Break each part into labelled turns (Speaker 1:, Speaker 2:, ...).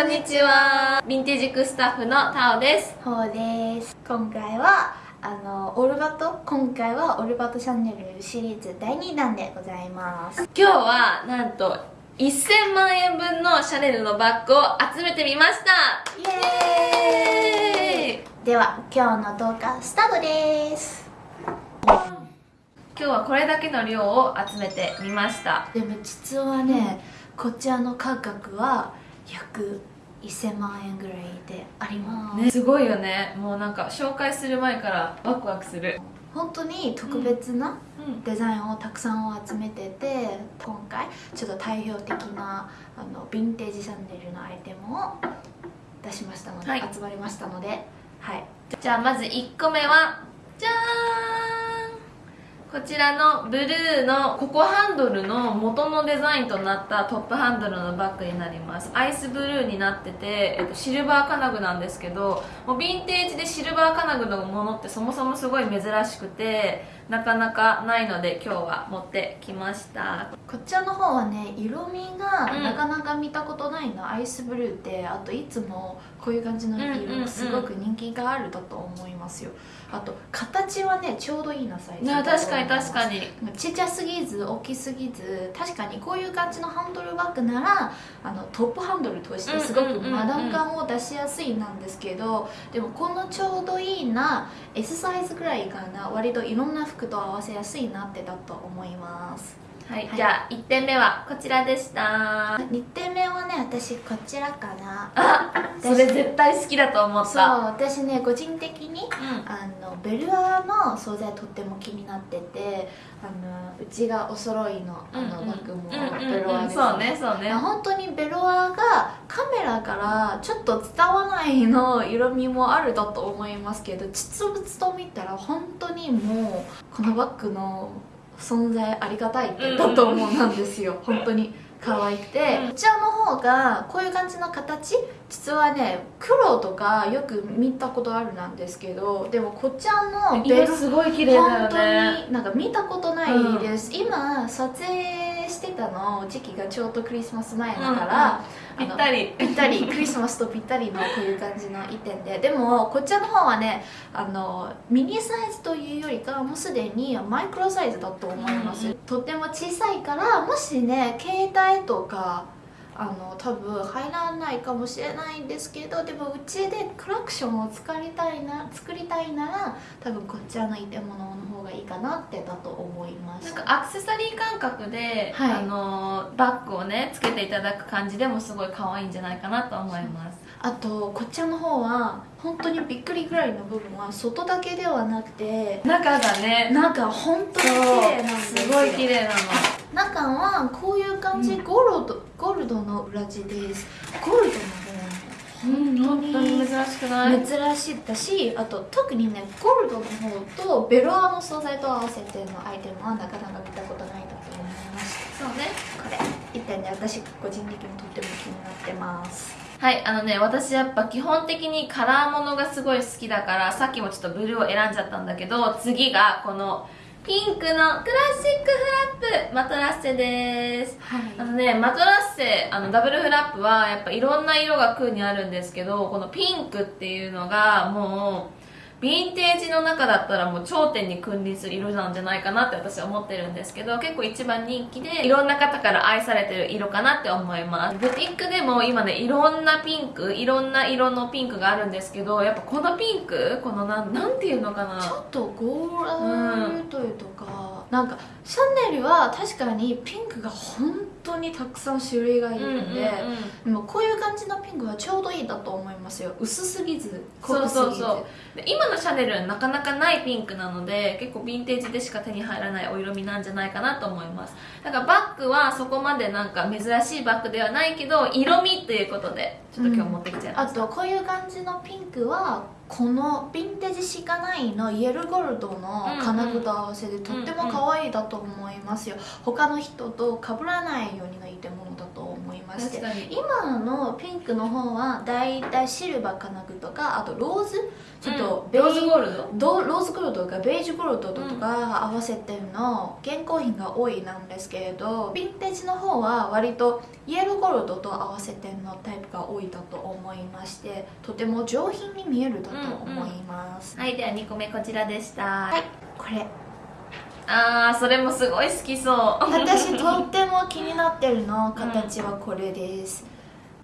Speaker 1: こんにちは。ヴィンテージクスタッフのタオです。
Speaker 2: ほうです。今回はあのオルバト？今回はオルバトチャンネルシリーズ第2弾でございます。
Speaker 1: 今日はなんと1000万円分のシャネルのバッグを集めてみました。
Speaker 2: イエーイ！では今日の動画スタートです。
Speaker 1: 今日はこれだけの量を集めてみました。
Speaker 2: でも実はね、こちらの価格は約1000万円ぐらいであります、
Speaker 1: ね、すごいよね。もうなんか紹介する前からワクワクする。
Speaker 2: 本当に特別なデザインをたくさん集めてて、今回ちょっと代表的なあのヴィンテージシャンネルのアイテムを出しましたので、はい、集まりましたので。はい。
Speaker 1: じゃあまず1個目はじゃーんこちらのブルーのココハンドルの元のデザインとなったトップハンドルのバッグになります。アイスブルーになってて、えっと、シルバー金具なんですけどもうヴィンテージでシルバー金具のものってそもそもすごい珍しくてなかなかないので今日は持ってきました。
Speaker 2: こちらの方はね色味がなかなか見たことないの、うん、アイスブルーってあといつもこういう感じの色すごく人気があるだと思いますよ、あと形はねちょうどいいなサイズ。
Speaker 1: 確かに確かに。
Speaker 2: ちっちゃすぎず大きすぎず確かにこういう感じのハンドルバッグならあのトップハンドルとしてすごくマダン感を出しやすいなんですけどでもこのちょうどいいな S サイズぐらいかな。割といろんな服服と合わせやすいなってだと思います。
Speaker 1: はい、はい、じゃあ1点目はこちらでした。
Speaker 2: 2点目はね私こちらかな。
Speaker 1: あそれ絶対好きだと思った。そう
Speaker 2: 私ね個人的に、うん、あのベルアの素材とっても気になっててあのうちがお揃いのあのバッグもベロアです、
Speaker 1: ね、そうねそうね。
Speaker 2: 本当にベロアがカメラからちょっと伝わらないの色味もあるだと思いますけど実物と見たら本当にもうこのバッグの存在ありがたいってだと思うなんですよ、本当に。可愛くて、こちらの方がこういう感じの形。実はね黒とかよく見たことあるなんですけどでもこちらの
Speaker 1: ベルすごい綺麗だよね。本
Speaker 2: 当になんか見たことないです、うん、今撮影してたの時期がちょうどクリスマス前だから、
Speaker 1: ぴったり。
Speaker 2: ぴったり。クリスマスとぴったりのこういう感じの一点で。でもこちらの方はねあのミニサイズというよりかもうすでにマイクロサイズだと思います、うん、とっても小さいからもしね携帯とかあの多分入らないかもしれないんですけどでもうちでクラクションを作りたいな作りたいなら多分こちらの建物の方がいいかなってだと思います。
Speaker 1: なんかアクセサリー感覚で、はい、あのバッグをねつけていただく感じでもすごい可愛いんじゃないかなと思います。
Speaker 2: あとこちらの方は本当にびっくりぐらいの部分は外だけではなくて
Speaker 1: 中がね
Speaker 2: 中本当に綺麗なんです
Speaker 1: すごい綺麗なの。
Speaker 2: 中はこういう感じ、うん、ゴールドゴールドの裏地です。ゴール
Speaker 1: ドの方本当に珍しくない？
Speaker 2: 珍しいだしあと特にねゴールドの方とベロアの素材と合わせてのアイテムはなかなか見たことないだと思います
Speaker 1: そうね。
Speaker 2: これ。一点で私個人的にとっても気になってます。
Speaker 1: はいあのね私やっぱ基本的にカラーものがすごい好きだからさっきもちょっとブルーを選んじゃったんだけど次がこのピンクのクラシックフラップマトラッセです、はい、あのねマトラッセあのダブルフラップはやっぱいろんな色が空にあるんですけどこのピンクっていうのがもうヴィンテージの中だったらもう頂点に君臨する色なんじゃないかなって私は思ってるんですけど結構一番人気でいろんな方から愛されてる色かなって思います。ブティックでも今ねいろんなピンクいろんな色のピンクがあるんですけどやっぱこのピンクこのなんなんていうのかな。
Speaker 2: ちょっとゴールドというとか、うん、なんかシャネルは確かにピンクが本当にたくさん種類がいるんで、でもこういう感じのピンクはちょうどいいだと思いますよ。薄すぎず濃すぎずそう。そうそう
Speaker 1: 今のシャネルはなかなかないピンクなので結構ヴィンテージでしか手に入らないお色味なんじゃないかなと思います。だからバッグはそこまでなんか珍しいバッグではないけど色味っていうことでちょっと今日持ってきちゃいま
Speaker 2: した、うん、あとこういう感じのピンクはこのヴィンテージしかないのイエルゴールドの金具と合わせてとっても可愛いだと思いますよ、他の人と被らないようにのいいものだと思いままして。
Speaker 1: 確かに。
Speaker 2: 今のピンクの方はだいたいシルバー金具とかあとローズ。ちょっとベージ
Speaker 1: ローズゴールド？
Speaker 2: ドローズゴールドとかベージュゴールドとか合わせての。現行品が多いなんですけれどヴィンテージの方は割とイエローゴールドと合わせてのタイプが多いだと思いましてとても上品に見えるだと思います、
Speaker 1: はいでは2個目こちらでした。は
Speaker 2: はい。これ
Speaker 1: あーそれもすごい好きそう。
Speaker 2: 私とっても気になってるの形はこれです、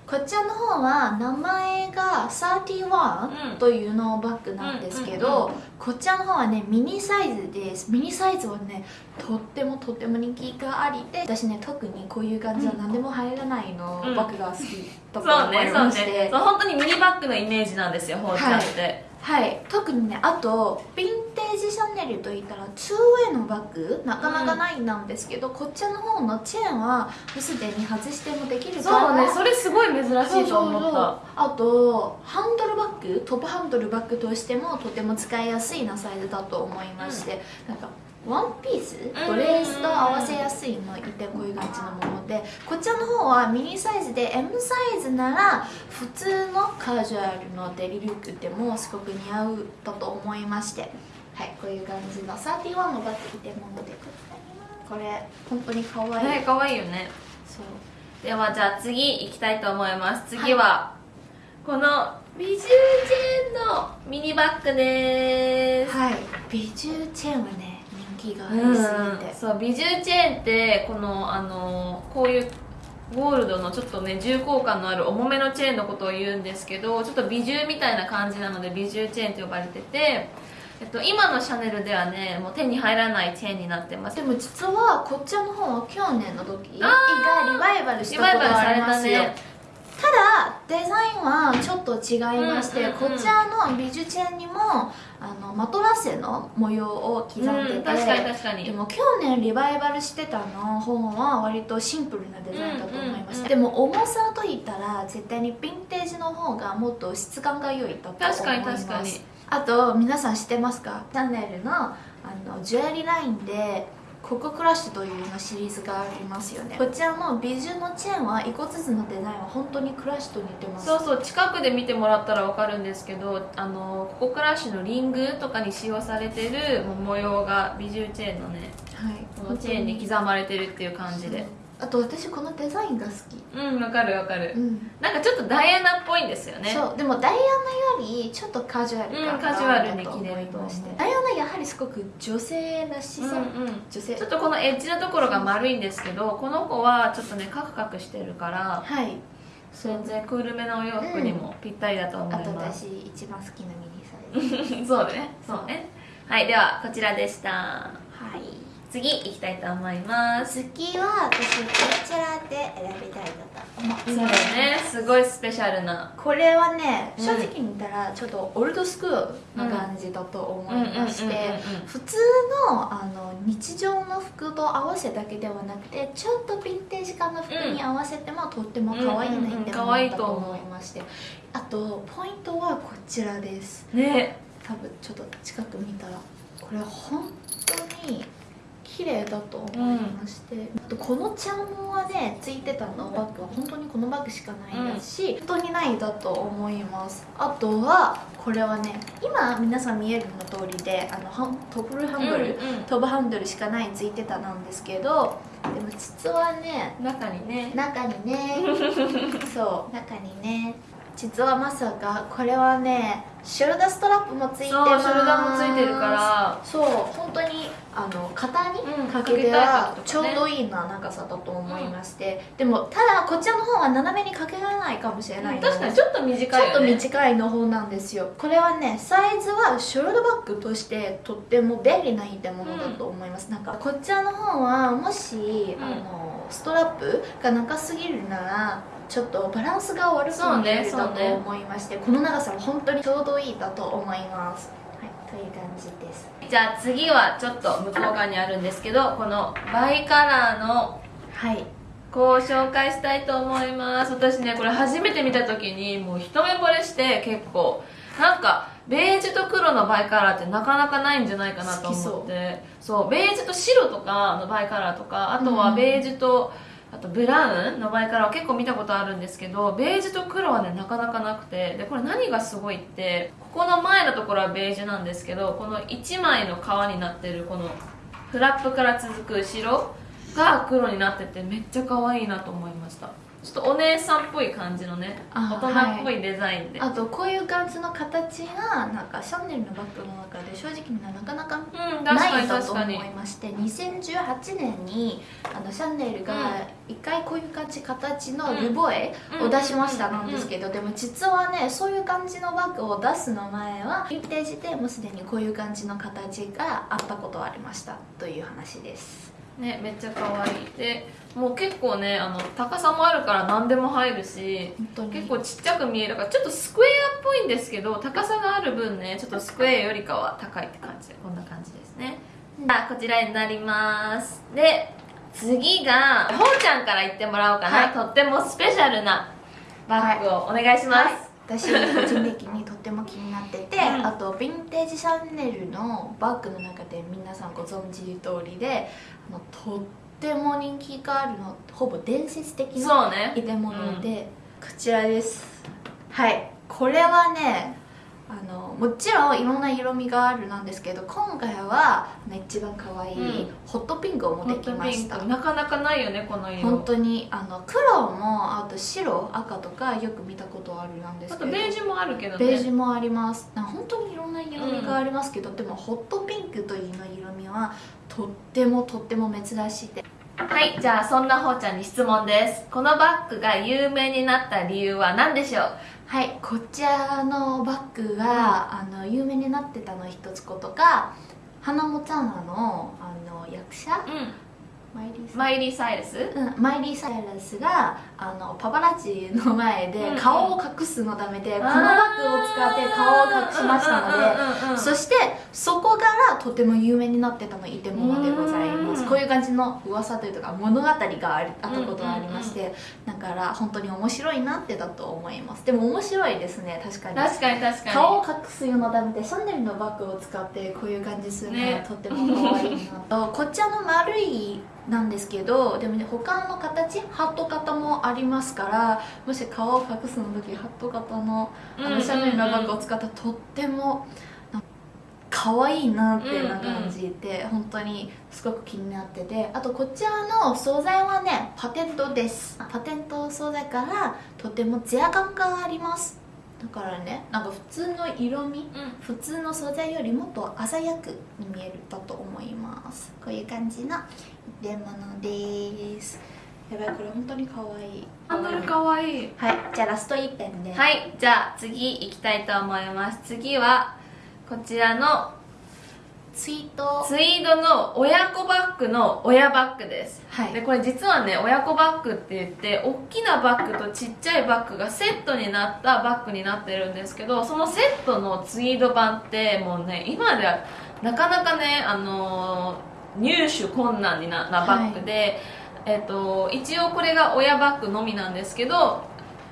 Speaker 2: こちらの方は名前が31というのバッグなんですけど、
Speaker 1: うんうんうん。
Speaker 2: こちらの方はねミニサイズです。ミニサイズはねとってもとっても人気がありで私ね特にこういう感じは何でも入らないの、
Speaker 1: うん。
Speaker 2: バッグが好きだと
Speaker 1: そう
Speaker 2: 思い
Speaker 1: ねそう
Speaker 2: まして、
Speaker 1: ね。そう本当にミニバッグのイメージなんですよほうちゃんって、
Speaker 2: はい、特にねあとヴィンテージシャネルといったら 2way のバッグなかなかないなんですけど、こっちの方のチェーンはすでに外してもできるから
Speaker 1: そうねそれすごい珍しいと思った。
Speaker 2: あとハンドルバッグトップハンドルバッグとしてもとても使いやすいなサイズだと思いまして、なんかワンピース？ドレースと合わせやすいのいてこういう感じのものでこちらの方はミニサイズで M サイズなら普通のカジュアルのデリルックでもすごく似合うだと思いましてはいこういう感じの31のバッグいてものでこれ本当に可愛い、
Speaker 1: ね可愛いよね。
Speaker 2: そう。
Speaker 1: ではじゃあ次行きたいと思います。次は、このビジューチェーンのミニバッグです。
Speaker 2: はい。ビジューチェーンはね人気がありすぎて、
Speaker 1: そうビジューチェーンってこのあのこういうゴールドのちょっとね重厚感のある重めのチェーンのことを言うんですけどちょっと美獣みたいな感じなので美獣チェーンと呼ばれてて、えっと、今のシャネルではねもう手に入らないチェーンになってます。
Speaker 2: でも実はこっちらの方は去年の時がリバイバルしたことがありますよ、
Speaker 1: たね
Speaker 2: ただデザインはちょっと違いまして、こちらのビジュチェーンにもあのマトラッセの模様を刻んでて、
Speaker 1: うん、確かに確かに。
Speaker 2: でも去年リバイバルしてたの方は割とシンプルなデザインだと思いました、でも重さといったら絶対にヴィンテージの方がもっと質感が良いだと思います。
Speaker 1: 確かに確かに。
Speaker 2: あと皆さん知ってますか？チャンネルのあのジュエリーラインでココクラッシュというようなシリーズがありますよね。こちらのビジュのチェーンは一個ずつのデザインは本当にクラッシュと似てます。
Speaker 1: そうそう近くで見てもらったら分かるんですけどあのココクラッシュのリングとかに使用されてる模様がビジューチェーンのね
Speaker 2: はい。
Speaker 1: このチェーンに刻まれてるっていう感じで
Speaker 2: あと私このデザインが好き。
Speaker 1: うん分かる分かる。
Speaker 2: うん。
Speaker 1: なんかちょっとダイアナっぽいんですよね
Speaker 2: そう。でもダイアナよりちょっとカジュアル感
Speaker 1: うんカジュアルに着れると思う。
Speaker 2: ダイアナやはりすごく女性らしさ、
Speaker 1: うんうん。
Speaker 2: 女性。
Speaker 1: ちょっとこのエッジのところが丸いんですけどこの子はちょっとねカクカクしてるから
Speaker 2: はい。
Speaker 1: 全然クールめのお洋服にもぴったりだと思います、
Speaker 2: 私一番好きなミニサイズ。
Speaker 1: そうね。そうね。はいではこちらでした。
Speaker 2: はい
Speaker 1: 次行きたいと思います。
Speaker 2: 次は私こちらで選びたいなと思
Speaker 1: そうだよね。すごいスペシャルな。
Speaker 2: これはね
Speaker 1: うん。
Speaker 2: 正直に言ったらちょっとオールドスクールな感じだと思いまして普通のあの日常の服と合わせだけではなくてちょっとヴィンテージ感の服に合わせてもとっても可愛いなって思ったと
Speaker 1: 思
Speaker 2: いまして。あとポイントはこちらです。
Speaker 1: ね。
Speaker 2: 多分ちょっと近く見たら。これ本当に綺麗だと思いまして、あとこのチャームはねついてたのバッグは。本当にこのバッグしかないですし、本当にないだと思います。あとはこれはね今皆さん見えるの通りであのハントップルハンドル、トップハンドルしかないついてたなんですけどでも実はね
Speaker 1: 中にね。
Speaker 2: 中にね。そう中にね。実はまさかこれはねショルダーストラップもついて
Speaker 1: そう
Speaker 2: ます
Speaker 1: ショルダーもついてるから。
Speaker 2: そう本当にあの肩に
Speaker 1: うん
Speaker 2: かけて
Speaker 1: か
Speaker 2: はちょうどいいな長さだと思いまして、でもただこちらの方は斜めにかけられないかもしれないので
Speaker 1: 確かにちょっと短い
Speaker 2: ちょっと短いの方なんですよ。これはねサイズはショルダーバッグとしてとっても便利な入ものだと思います、なんかこちらの方はもし、
Speaker 1: うん。
Speaker 2: あのストラップが長すぎるならちょっとバランスが悪く
Speaker 1: そうね
Speaker 2: 見えるだと思いまして、この長さは本当にちょうどいいだと思います。はいという感じです。
Speaker 1: じゃあ次はちょっと向こう側にあるんですけどこのバイカラーの
Speaker 2: はい。
Speaker 1: 子を紹介したいと思います。私ねこれ初めて見た時にもう一目惚れして結構なんかベージュと黒のバイカラーってなかなかないんじゃないかなと思って。そう。ベージュと白とかのバイカラーとかあとはベージュと、あとブラウンの前からは結構見たことあるんですけどベージュと黒はねなかなかなくてでこれ何がすごいってここの前のところはベージュなんですけどこの1枚の革になってるこのフラップから続く後ろが黒になっててめっちゃ可愛いなと思いました。ちょっとお姉さんっぽい感じのね
Speaker 2: あ
Speaker 1: 大人っぽいデザインで、
Speaker 2: あとこういう感じの形がなんかシャネルのバッグの中で正直なかなか
Speaker 1: うん確かに
Speaker 2: ないと思いまして2018年にあのシャネルが一回こういう感じ形のルボエを出しましたなんですけどでも実はねそういう感じのバッグを出すの前はヴィンテージでもうすでにこういう感じの形があったことはありましたという話です
Speaker 1: ねめっちゃ可愛い。でもう結構ねあの高さもあるから何でも入るし結構ちっちゃく見えるからちょっとスクエアっぽいんですけど高さがある分ねちょっとスクエアよりかは高いって感じ。でこんな感じですね。あこちらになります。で次がほうちゃんから言ってもらおうかな、
Speaker 2: はい。
Speaker 1: とってもスペシャルなバッグをお願いします、
Speaker 2: はい。私個人的にとっても気になってて、
Speaker 1: うん。
Speaker 2: あとヴィンテージシャネルのバッグの中で皆さんご存知通りであのとっても人気があるのほぼ伝説的な
Speaker 1: そうね。
Speaker 2: 入れ物で、こちらです。はい。これはねもちろんいろんな色味があるなんですけど今回は一番可愛い
Speaker 1: うん。
Speaker 2: ホットピンクを持ってきました、
Speaker 1: なかなかないよねこの色。
Speaker 2: 本当にあの黒もあと白赤とかよく見たことあるなんです
Speaker 1: あ
Speaker 2: けど。
Speaker 1: とベージュもあるけどね。
Speaker 2: ベージュもあります。な本当にいろんな色味がありますけど、でもホットピンクというの色味はとってもとっても珍しい。で
Speaker 1: はいじゃあそんなほうちゃんに質問です。このバッグが有名になった理由は何でしょう？
Speaker 2: はいこちらのバッグが、あの有名になってたの一つことか花モタナのあの役者マイリー
Speaker 1: サイルス。
Speaker 2: うん、マイリー・サイラスがあのパパラッチの前で
Speaker 1: うん
Speaker 2: 顔を隠すのためで、このバッグを使って顔を隠しましたので、
Speaker 1: で
Speaker 2: そしてそこからとても有名になってたのイテモノでございます。
Speaker 1: うん
Speaker 2: こういう感じの噂というか物語があったことがありまして、だから本当に面白いなってだと思います。でも面白いですね確かに。
Speaker 1: 確かに確かに。
Speaker 2: 顔を隠すようなためでシャネルのバッグを使ってこういう感じするのは
Speaker 1: ね。
Speaker 2: とっても可愛いなと。こっちらの丸いなんですけどでもね他の形ハット型もありますからもし顔を隠すの時ハット型のあのシャネルのバッグを使ったらとっても可愛いなっていうな感じで、本当にすごく気になっててあとこちらの素材はねパテントです。パテント素材からとてもツヤ感がありますだからねなんか普通の色味
Speaker 1: うん。
Speaker 2: 普通の素材よりもっと鮮やくに見えるだと思います。こういう感じの入れ物です。やばいこれ本当に可愛い。
Speaker 1: ハンドルかわい。い
Speaker 2: はいじゃあラスト1ペンで。
Speaker 1: はいじゃあ次行きたいと思います。次はこちらの
Speaker 2: ツイート。
Speaker 1: ツイードの親子バッグの親バッグです。
Speaker 2: はい。
Speaker 1: でこれ実はね親子バッグって言って大きなバッグとちっちゃいバッグがセットになったバッグになってるんですけどそのセットのツイード版ってもうね今ではなかなかねあのー入手困難にななバッグで、えっと一応これが親バッグのみなんですけど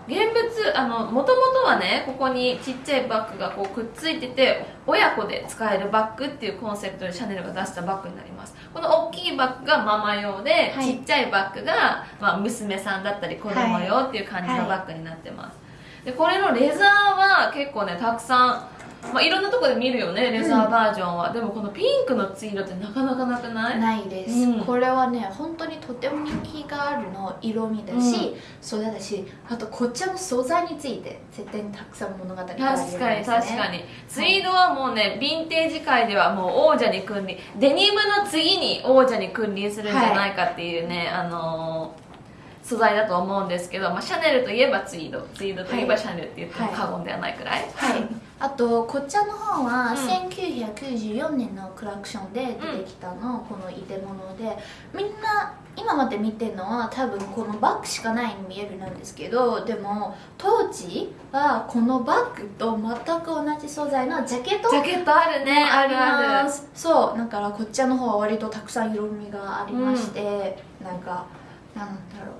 Speaker 1: 現物あのもともとはねここにちっちゃいバッグがこうくっついてて親子で使えるバッグっていうコンセプトでシャネルが出したバッグになります。この大きいバッグがママ用で、
Speaker 2: はい。
Speaker 1: ちっちゃいバッグが、まあ、娘さんだったり子供用っていう感じのバッグになってます、でこれのレザーは結構ねたくさんまあ、いろんなところで見るよねレザーバージョンは、でもこのピンクのツイードってなかなかなくない？
Speaker 2: ないです、
Speaker 1: うん。
Speaker 2: これはね本当にとても人気があるの色味だし、
Speaker 1: うん。
Speaker 2: 素材だしあとこっちらの素材について絶対にたくさん物語があるんです、ね、
Speaker 1: 確かに確かに。ツイードはもうねヴィンテージ界ではもう王者に君臨。デニムの次に王者に君臨するんじゃないかっていうね、あのー素材だと思うんですけど、まあ、シャネルといえばツイード。ツイードといえばシャネルって言っても過言ではないくらい、
Speaker 2: はい、あとこっちらの方は
Speaker 1: うん。
Speaker 2: 1994年のクラクションで出てきたの、この入れ物で。みんな今まで見てるのは多分このバッグしかないに見えるなんですけどでも当時はこのバッグと全く同じ素材のジャケット？
Speaker 1: ジャケットあるね。あるある。
Speaker 2: すそう。だからこっちらの方は割とたくさん色味がありまして、なんかなんだろう。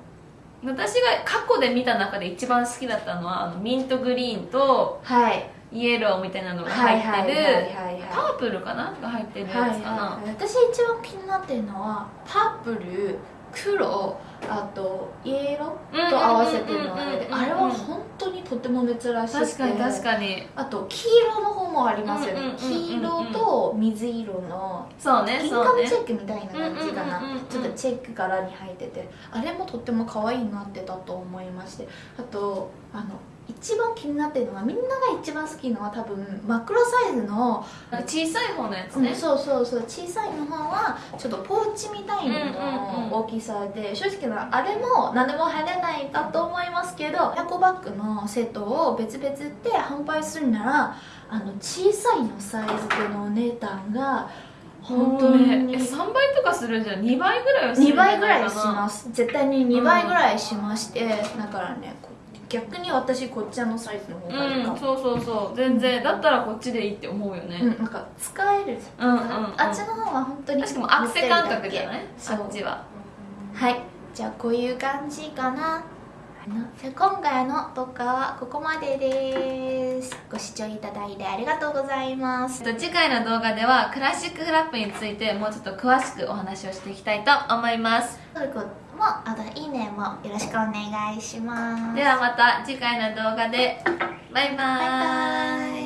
Speaker 1: 私が過去で見た中で一番好きだったのはあのミントグリーンと
Speaker 2: はい
Speaker 1: イエローみたいなのが
Speaker 2: はい
Speaker 1: 入ってる、
Speaker 2: はいはいはい
Speaker 1: パープルかな？が入ってるや
Speaker 2: はい
Speaker 1: つかな、
Speaker 2: はい、私一番気になってるのはパープル黒あとイエローと合わせてるのあれであれは本当にとても珍しくて。
Speaker 1: 確かに確かに。
Speaker 2: あと黄色の方もありますよね。黄色と水色の
Speaker 1: そうねそうね。
Speaker 2: チェックみたいな感じかな。ちょっとチェック柄に入ってて。あれもとっても可愛いなってたと思いまして。あとあの一番気になってるのはみんなが一番好きのは多分マクロサイズの、
Speaker 1: 小さい方のやつ
Speaker 2: うん
Speaker 1: ね、
Speaker 2: そうそうそう。小さいの方はちょっとポーチみたい
Speaker 1: うんうんうん
Speaker 2: の大きさで正直なあれも何でも入れないかと思いますけどエコバッグのセットを別々で販売するならあの小さいのサイズでのお値段が本当に
Speaker 1: ねえ3倍とかするんじゃん。2倍ぐらいはするんじ
Speaker 2: 2
Speaker 1: ゃないかな。
Speaker 2: 倍ぐらいします。絶対に2倍ぐらいしまして、だからねこ逆に私こっちのサイズの方がいいかも、
Speaker 1: うんそうそうそう。全然。だったらこっちでいいって思うよね、
Speaker 2: うん、なんか使える、
Speaker 1: うんうんうん。
Speaker 2: あっちの方は本当に
Speaker 1: しかもアクセ感覚じゃない
Speaker 2: そ
Speaker 1: っちは。
Speaker 2: はい。じゃあこういう感じかな。じゃあ今回の動画はここまでです。ご視聴いただいてありがとうございます。
Speaker 1: えっと次回の動画ではクラシックフラップについてもうちょっと詳しくお話をしていきたいと思います
Speaker 2: もあといいねもよろしくお願いします。
Speaker 1: ではまた次回の動画で。
Speaker 2: バイバイ。